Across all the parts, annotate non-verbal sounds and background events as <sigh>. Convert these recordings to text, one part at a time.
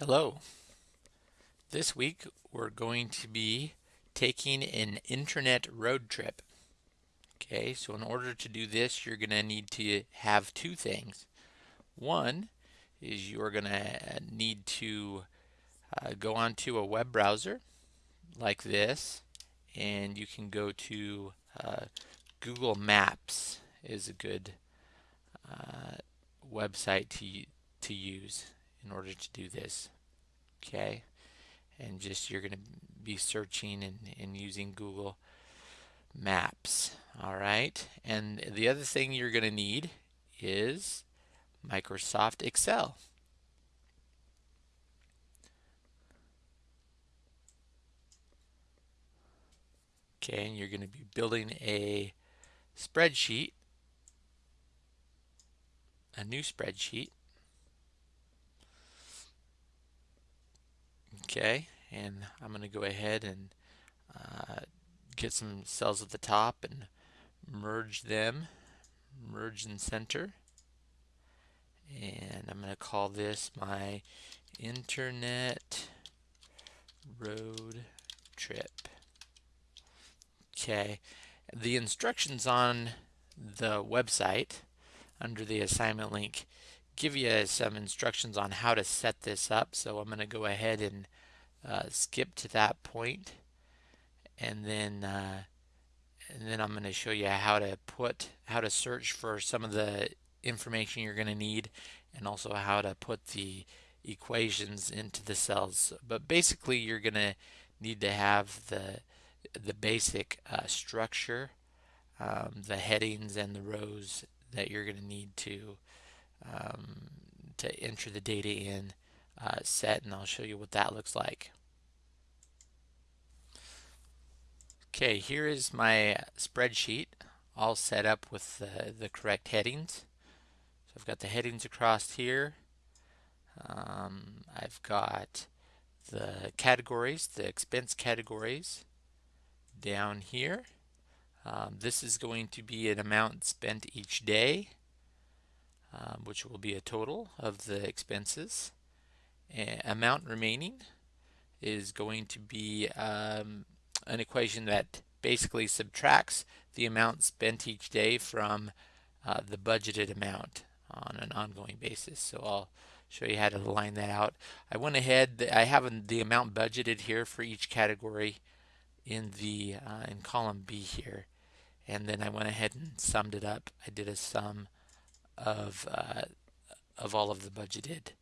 Hello. This week we're going to be taking an internet road trip. Okay, so in order to do this, you're going to need to have two things. One is you're going to need to uh, go onto a web browser like this, and you can go to uh, Google Maps is a good uh, website to to use in order to do this okay? And just you're going to be searching and, and using Google Maps all right? And the other thing you're going to need is Microsoft Excel. Okay and you're going to be building a spreadsheet a new spreadsheet Okay, and I'm going to go ahead and uh, get some cells at the top and merge them, merge and center. And I'm going to call this my internet road trip. Okay, the instructions on the website under the assignment link give you some instructions on how to set this up. So I'm going to go ahead and uh, skip to that point, and then uh, and then I'm going to show you how to put how to search for some of the information you're going to need, and also how to put the equations into the cells. But basically, you're going to need to have the the basic uh, structure, um, the headings and the rows that you're going to need to um, to enter the data in uh, set and I'll show you what that looks like. Okay, here is my spreadsheet all set up with the, the correct headings. So I've got the headings across here. Um, I've got the categories, the expense categories down here. Um, this is going to be an amount spent each day um, which will be a total of the expenses. amount remaining is going to be um, an equation that basically subtracts the amount spent each day from uh, the budgeted amount on an ongoing basis. So I'll show you how to line that out. I went ahead, I have the amount budgeted here for each category in the uh, in column B here and then I went ahead and summed it up. I did a sum of uh, of all of the budgeted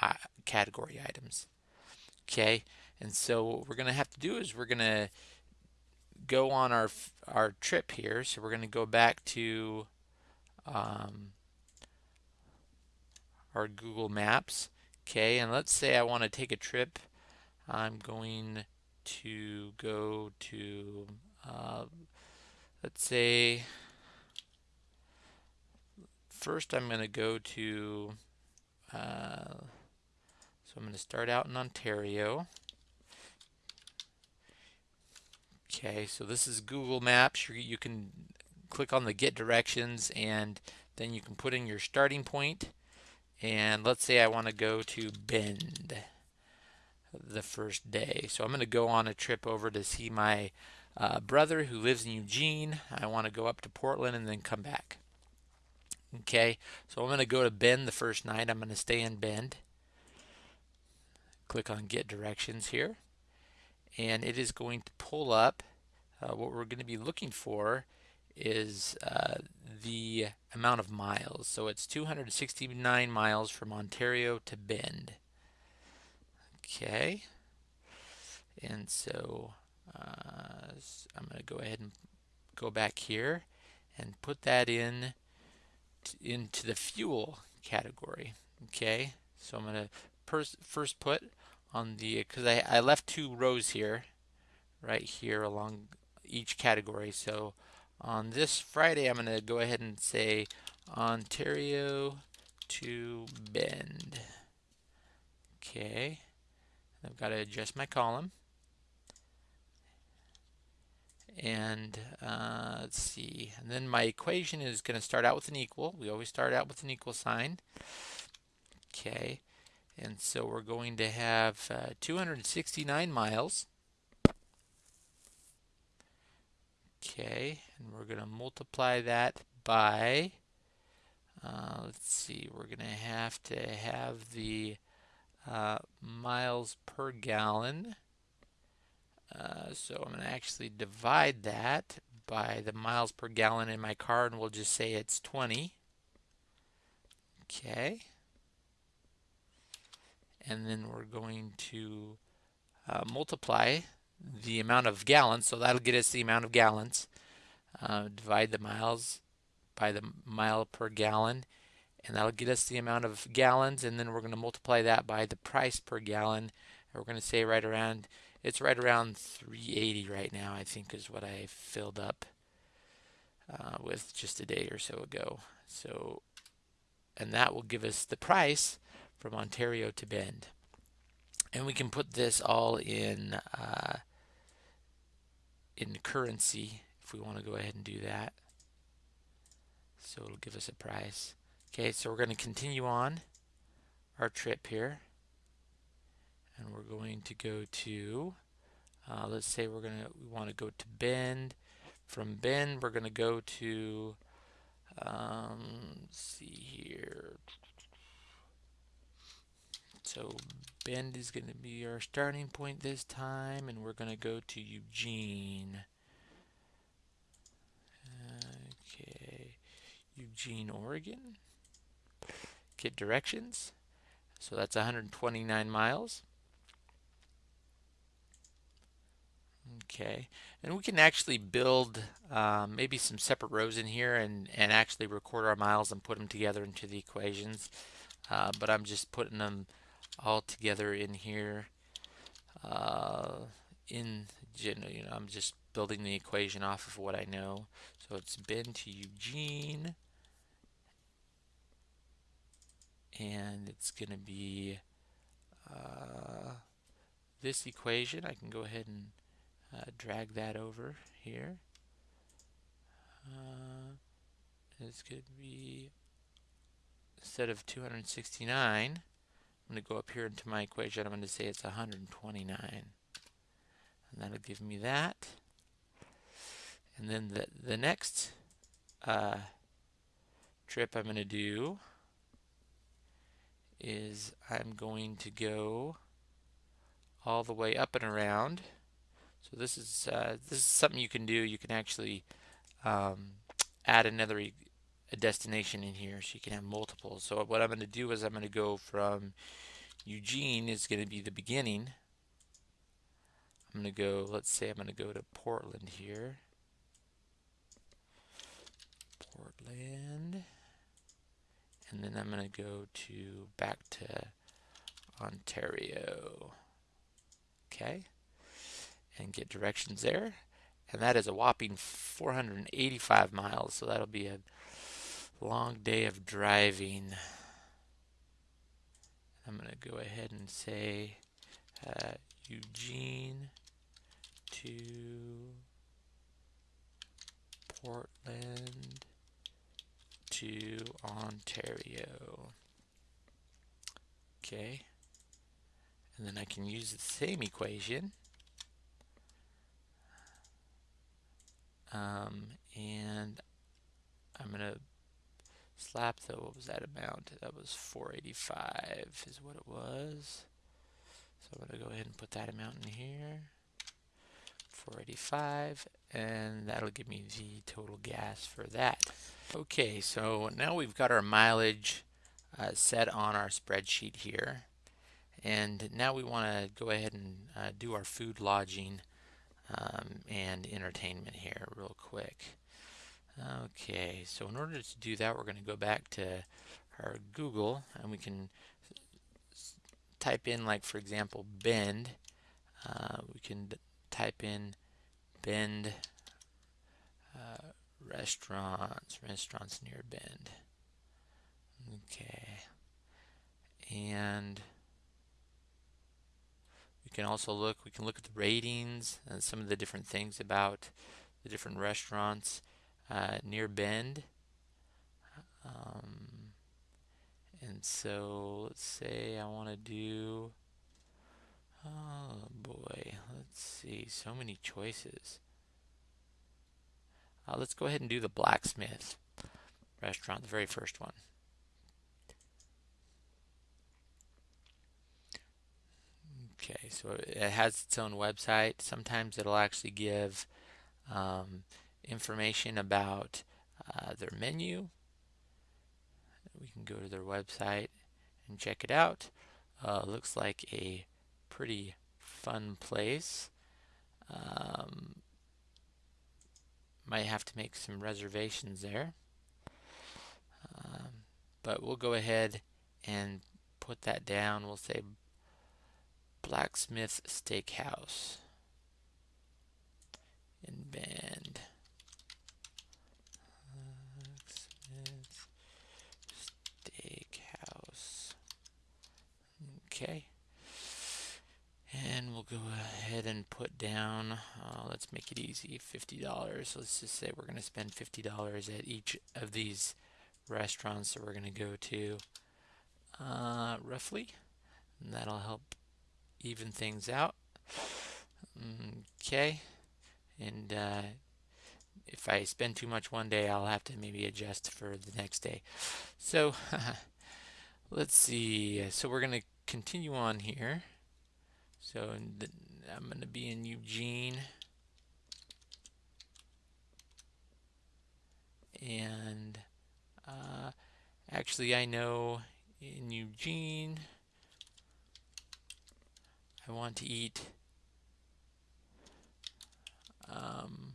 uh, category items. Okay, and so what we're going to have to do is we're going to go on our our trip here. So we're going to go back to um, our Google Maps. Okay, and let's say I want to take a trip. I'm going to go to, uh, let's say, first I'm going to go to, uh, so I'm going to start out in Ontario. Okay, so this is Google Maps. You, can click on the get directions and then you can put in your starting point. point and let's say I want to go to Bend the first day. So I'm going to go on a trip over to see my uh, brother who lives in Eugene. I want to go up to Portland and then come back. Okay, so I'm going to go to Bend the first night. I'm going to stay in Bend. Click on Get Directions here. And it is going to pull up uh, what we're going to be looking for is uh, the amount of miles. So it's 269 miles from Ontario to Bend. Okay. And so uh, I'm going to go ahead and go back here and put that in into the fuel category. Okay, so I'm going to first put on the, because I, I left two rows here, right here along each category. So on this Friday, I'm going to go ahead and say Ontario to Bend. Okay, I've got to adjust my column. And uh, let's see. And then my equation is going to start out with an equal. We always start out with an equal sign. Okay. And so we're going to have uh, 269 miles. Okay, and we're going to multiply that by, uh, let's see, we're going to have to have the uh, miles per gallon. Uh, so I'm going to actually divide that by the miles per gallon in my car and we'll just say it's 20. Okay. And then we're going to uh, multiply the amount of gallons, so that'll get us the amount of gallons. Uh, divide the miles by the mile per gallon, and that'll get us the amount of gallons, and then we're going to multiply that by the price per gallon. And we're going to say right around, it's right around 380 right now, I think is what I filled up uh, with just a day or so ago. So, and that will give us the price from Ontario to Bend. And we can put this all in uh, in currency if we want to go ahead and do that. So it'll give us a price. Okay, so we're going to continue on our trip here. And we're going to go to, uh, let's say we're to, we want to go to Bend. From Bend, we're going to go to, um, see here. So Bend is going to be our starting point this time, and we're going to go to Eugene. Okay, Eugene, Oregon. Get directions. So that's 129 miles. Okay, and we can actually build um, maybe some separate rows in here and, and actually record our miles and put them together into the equations. Uh, but I'm just putting them all together in here uh, in you know I'm just building the equation off of what I know. So it's Bend to Eugene. And it's gonna be uh, this equation. I can go ahead and uh, drag that over here uh, going to be instead of 269 I'm going to go up here into my equation. I'm going to say it's 129. And that'll give me that. And then the, the next uh, trip I'm going to do is I'm going to go all the way up and around. So this is uh, this is something you can do. You can actually um, add another e a destination in here so you can have multiple. So what I'm going to do is I'm going to go from Eugene is going to be the beginning. I'm going to go, let's say I'm going to go to Portland here. Portland. And then I'm going to go to back to Ontario. Okay. And get directions there. And that is a whopping 485 miles. So that'll be a long day of driving. I'm going to go ahead and say uh, Eugene to Portland to Ontario. Okay. And then I can use the same equation. Um, and I'm going to slap though what was that amount? That was 485 is what it was. So I'm going to go ahead and put that amount in here. 485 and that'll give me the total gas for that. Okay so now we've got our mileage uh, set on our spreadsheet here. And now we want to go ahead and uh, do our food lodging um, and entertainment here real quick Okay, so in order to do that, we're going to go back to our Google and we can type in, like, for example, Bend. Uh, we can type in Bend uh, restaurants, restaurants near Bend. Okay, and can also look, we can look at the ratings and some of the different things about the different restaurants uh, near Bend. Um, And so let's say I want to do, oh boy, let's see, so many choices. Uh, let's go ahead and do the blacksmith restaurant, the very first one. Okay, so it has its own website. Sometimes it'll actually give um, information about uh, their menu. We can go to their website and check it out. Uh, looks like a pretty fun place. Um, might have to make some reservations there. Um, but we'll go ahead and put that down. We'll say Blacksmith Steakhouse in Bend. Steakhouse. Okay. And we'll go ahead and put down, uh, let's make it easy, $50. So let's just say we're going to spend $50 at each of these restaurants that we're going to go to, uh, roughly. And that'll help even things out. Okay, and uh, if I spend too much one day, I'll have to maybe adjust for the next day. So <laughs> let's see. So we're going to continue on here. So the, I'm going to be in Eugene. And uh, actually, I know in Eugene, I want to eat um,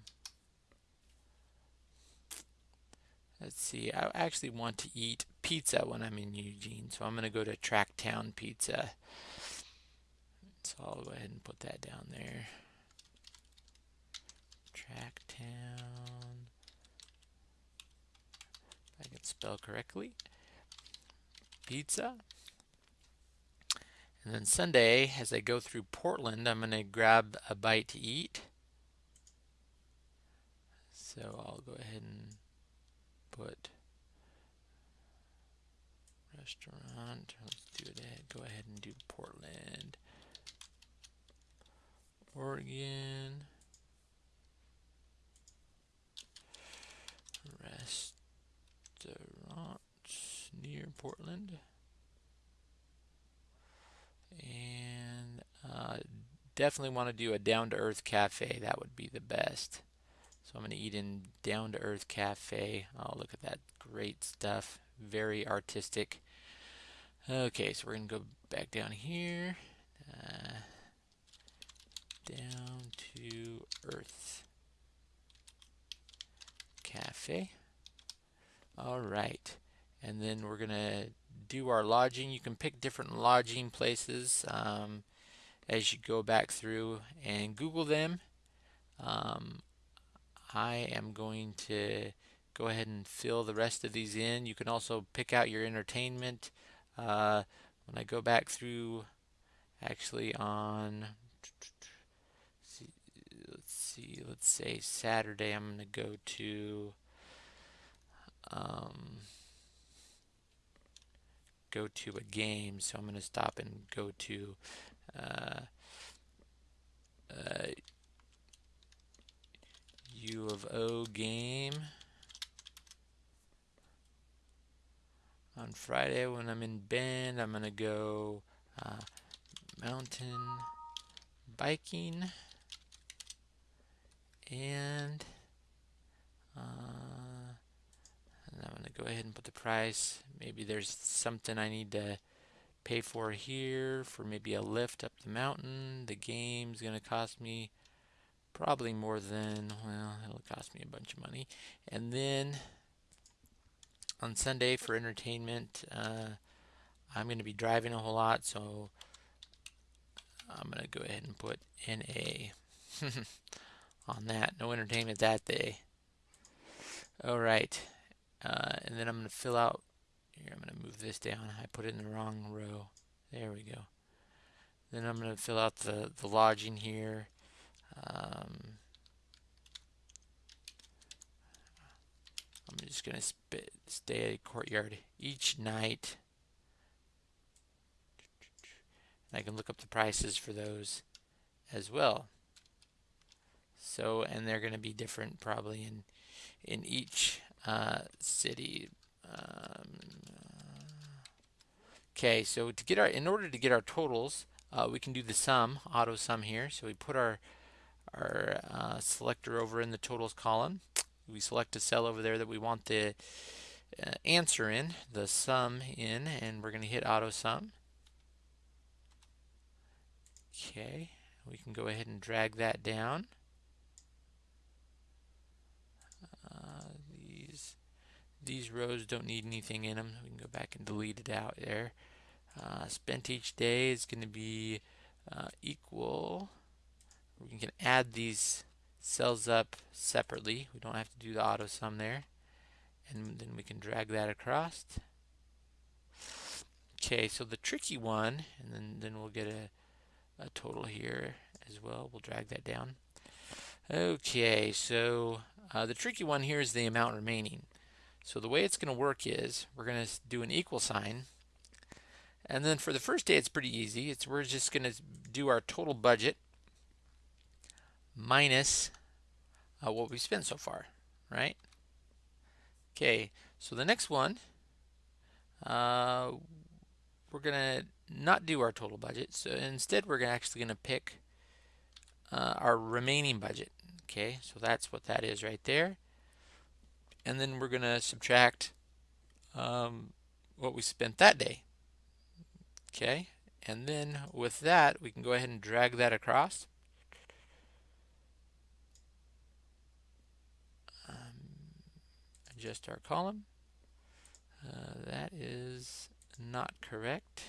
let's see I actually want to eat pizza when I'm in Eugene so I'm gonna go to Tracktown Pizza. So I'll go ahead and put that down there. Tracktown if I can spell correctly. Pizza and then Sunday, as I go through Portland, I'm going to grab a bite to eat. So I'll go ahead and put restaurant. Let's do it. Go ahead and do Portland, Oregon. Restaurant near Portland. And uh, definitely want to do a down to earth cafe. That would be the best. So I'm going to eat in down to earth cafe. Oh, look at that great stuff. Very artistic. Okay, so we're going to go back down here. Uh, down to earth cafe. All right. And then we're going to do our lodging. You can pick different lodging places um, as you go back through and Google them. Um, I am going to go ahead and fill the rest of these in. You can also pick out your entertainment. Uh, when I go back through actually on let's see let's say Saturday I'm going to go to um, go to a game, so I'm going to stop and go to U of O game. On Friday when I'm in Bend, I'm to go uh, mountain biking and uh, and I'm going to go ahead and put the price. Maybe there's something I need to pay for here for maybe a lift up the mountain. The game's going to cost me probably more than, well, it'll cost me a bunch of money. And then on Sunday for entertainment, uh, I'm going to be driving a whole lot, so I'm going to go ahead and put NA <laughs> on that. No entertainment that day. All right. Uh, and then I'm going to fill out, here I'm going to move this down. I put it in the wrong row. There we go. Then I'm going to fill out the, the lodging here. Um, I'm just going to stay at courtyard each night. And I can look up the prices for those as well. So, and they're going to be different probably in in each uh, city. Um, okay, so to get our, in order to get our totals, uh, we can do the sum, auto sum here. So we put our our uh, selector over in the totals column. We select a cell over there that we want the uh, answer in, the sum in, and we're going to hit auto sum. Okay, we can go ahead and drag that down. Uh, these these rows don't need anything in them. We can go back and delete it out there. Uh, spent each day is going to be uh, equal. We can add these cells up separately. We don't have to do the auto sum there. And then we can drag that across. Okay, so the tricky one, and then, then we'll get a a total here as well. We'll drag that down. Okay, so uh, the tricky one here is the amount remaining. So the way it's going to work is we're going to do an equal sign. And then for the first day, it's pretty easy. It's We're just going to do our total budget minus uh, what we've spent so far, right? Okay, so the next one, uh, we're going to not do our total budget. So instead, we're actually going to pick uh, our remaining budget. Okay, so that's what that is right there. And then we're going to subtract um, what we spent that day. Okay, and then with that, we can go ahead and drag that across. Um, adjust our column. Uh, that is not correct.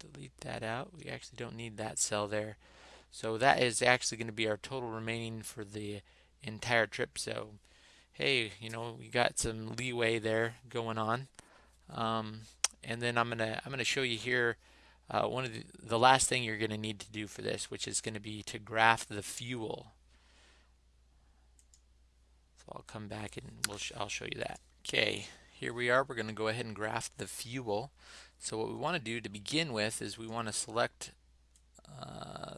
delete that out. We actually don't need that cell there. So that is actually going to be our total remaining for the entire trip. So hey, you know, we got some leeway there going on. Um, and then I'm gonna I'm gonna show you here uh, one of the, the last thing you're gonna need to do for this, which is gonna be to graph the fuel. So I'll come back and we'll sh I'll show you that. Okay, here we are. We're gonna go ahead and graph the fuel. So what we want to do to begin with is we want to select uh,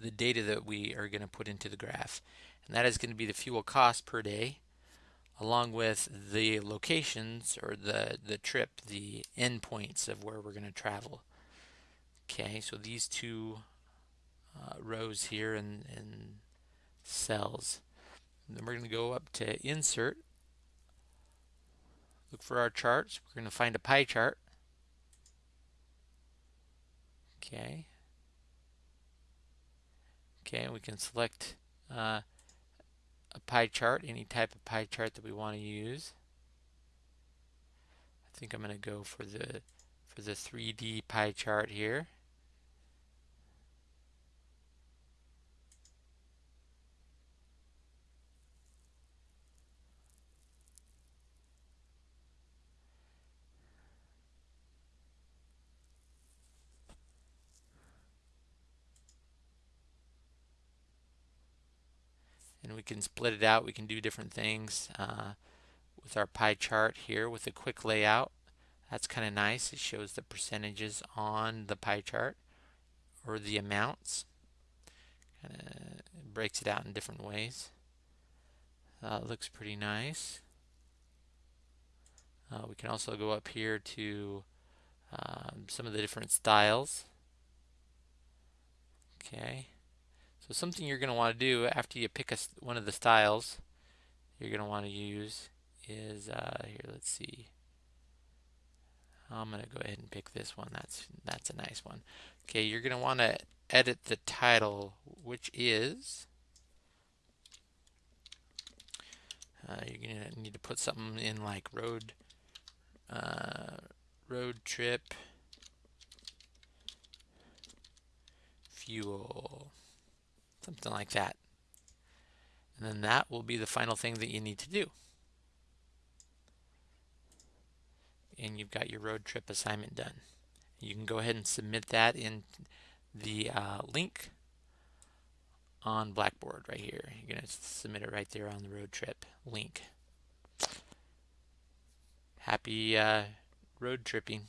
the data that we are going to put into the graph. And that is going to be the fuel cost per day along with the locations or the, the trip, the endpoints of where we're going to travel. Okay, so these two uh, rows here and, and cells. And then we're going to go up to Insert, look for our charts. We're going to find a pie chart. Okay. Okay, we can select uh, a pie chart, any type of pie chart that we want to use. I think I'm going to go for the for the 3D pie chart here. We can split it out. We can do different things uh, with our pie chart here with a quick layout. That's kind of nice. It shows the percentages on the pie chart or the amounts. Kind of breaks it out in different ways. Uh, looks pretty nice. Uh, we can also go up here to um, some of the different styles. Okay. So something you're going to want to do after you pick a, one of the styles you're going to want to use is, uh, here, let's see. I'm going to go ahead and pick this one. That's, that's a nice one. Okay, you're going to want to edit the title, which is, uh, you're going to need to put something in like road, uh, road trip, fuel something like that. And then that will be the final thing that you need to do. And you've got your road trip assignment done. You can go ahead and submit that in the uh, link on Blackboard right here. You're going to submit it right there on the road trip link. Happy uh, road tripping.